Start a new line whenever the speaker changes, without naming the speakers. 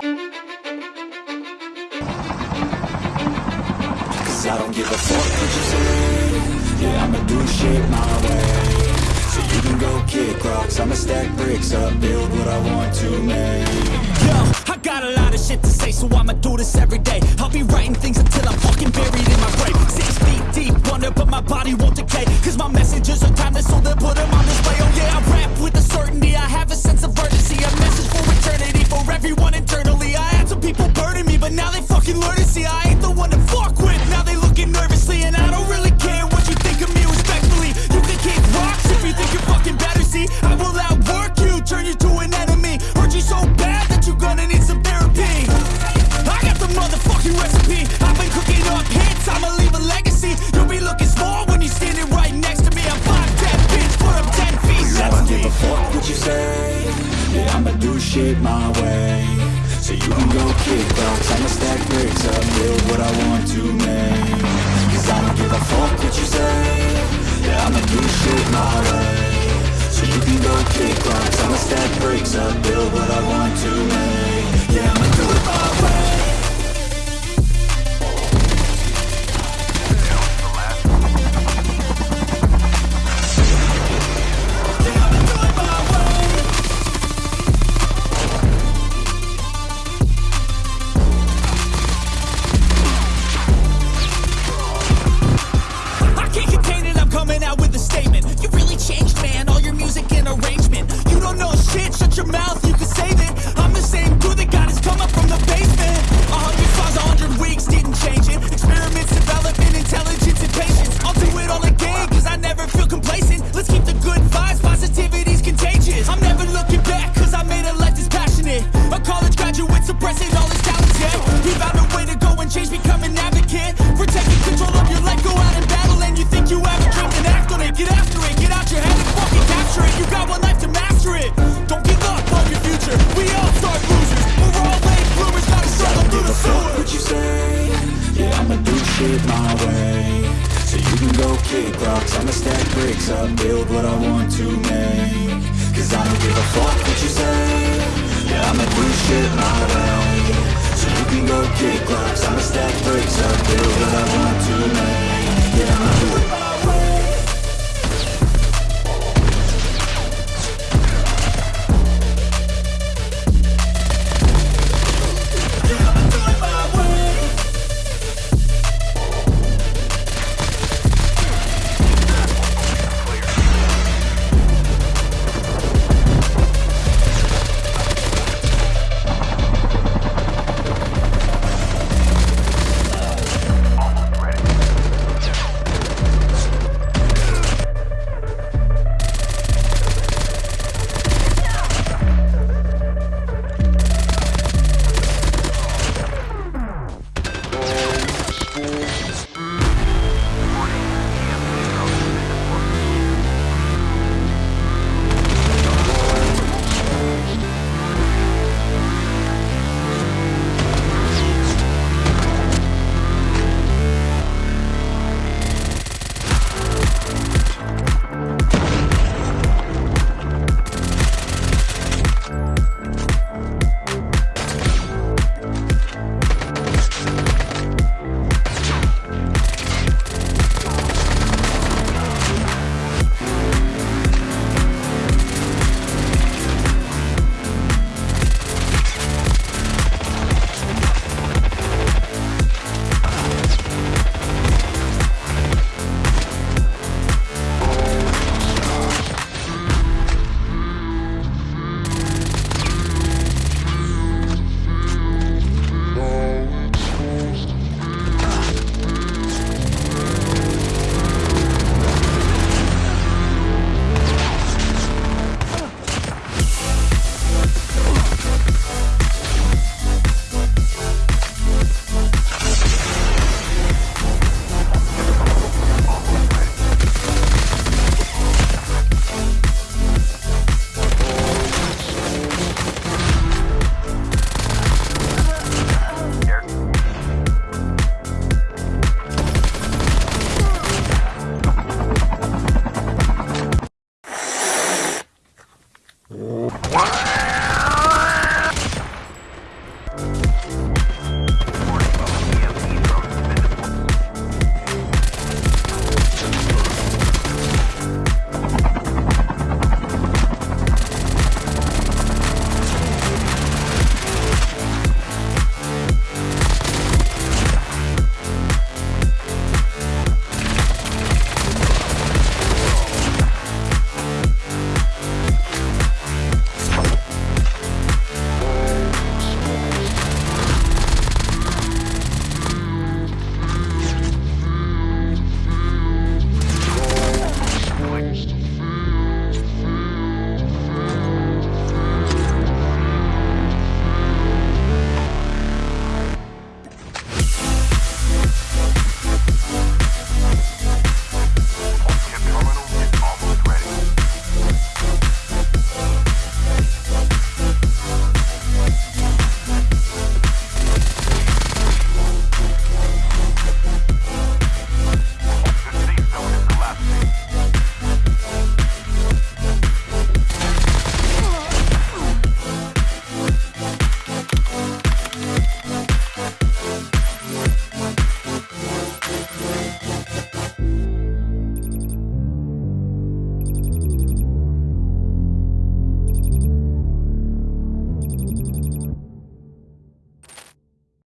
Cause I don't give a fuck what you say Yeah, I'ma do shit my way So you can go kick rocks I'ma stack bricks up, build what I want to make
Yo, I got a lot of shit to say So I'ma do this every day. I'll be writing things until I'm fucking buried in my grave. Six feet deep wonder, but my body won't decay. Cause my messages are timeless So they'll put them on display. Oh yeah, I rap with a certainty. I have a sense of urgency A message for eternity For everyone
shit my way. So you can go kick rocks, I'ma stack bricks up Build what I want to make. Cause I don't give a fuck what you say. Yeah, I'ma do shit my way.